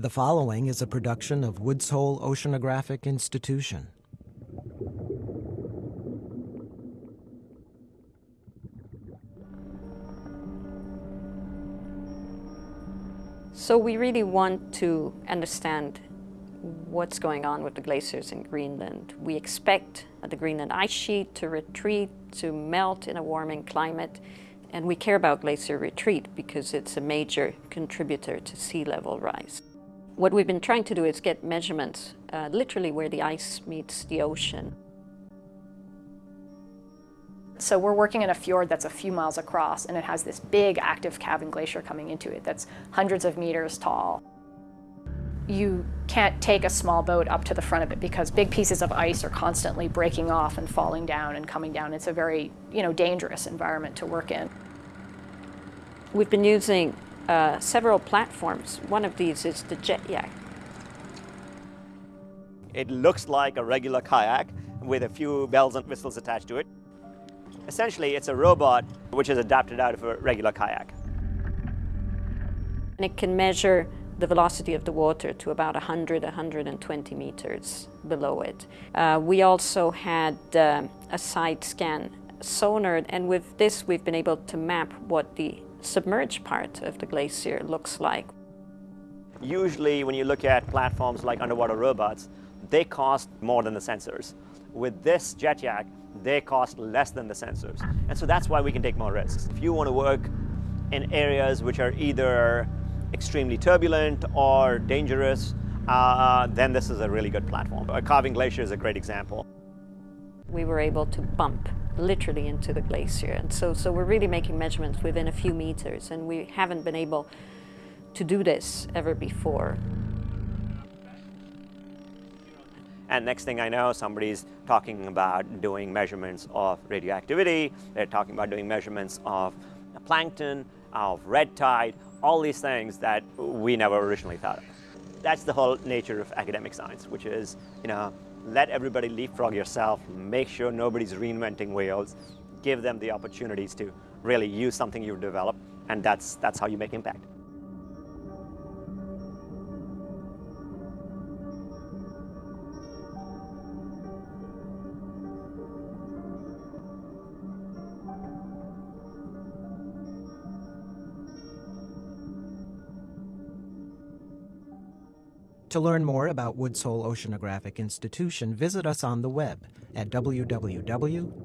The following is a production of Woods Hole Oceanographic Institution. So we really want to understand what's going on with the glaciers in Greenland. We expect the Greenland ice sheet to retreat, to melt in a warming climate, and we care about glacier retreat because it's a major contributor to sea level rise. What we've been trying to do is get measurements uh, literally where the ice meets the ocean. So we're working in a fjord that's a few miles across and it has this big active calving glacier coming into it that's hundreds of meters tall. You can't take a small boat up to the front of it because big pieces of ice are constantly breaking off and falling down and coming down. It's a very you know, dangerous environment to work in. We've been using uh, several platforms. One of these is the JetYak. It looks like a regular kayak with a few bells and whistles attached to it. Essentially, it's a robot which is adapted out of a regular kayak. And it can measure the velocity of the water to about 100, 120 meters below it. Uh, we also had uh, a side scan sonar, and with this we've been able to map what the submerged part of the glacier looks like. Usually when you look at platforms like underwater robots, they cost more than the sensors. With this JetYak, they cost less than the sensors. And so that's why we can take more risks. If you want to work in areas which are either extremely turbulent or dangerous, uh, then this is a really good platform. A calving glacier is a great example. We were able to bump literally into the glacier. And so, so we're really making measurements within a few meters, and we haven't been able to do this ever before. And next thing I know, somebody's talking about doing measurements of radioactivity, they're talking about doing measurements of plankton, of red tide, all these things that we never originally thought of. That's the whole nature of academic science, which is, you know, let everybody leapfrog yourself, make sure nobody's reinventing wheels, give them the opportunities to really use something you've developed, and that's, that's how you make impact. To learn more about Woods Hole Oceanographic Institution, visit us on the web at www.whoi.edu.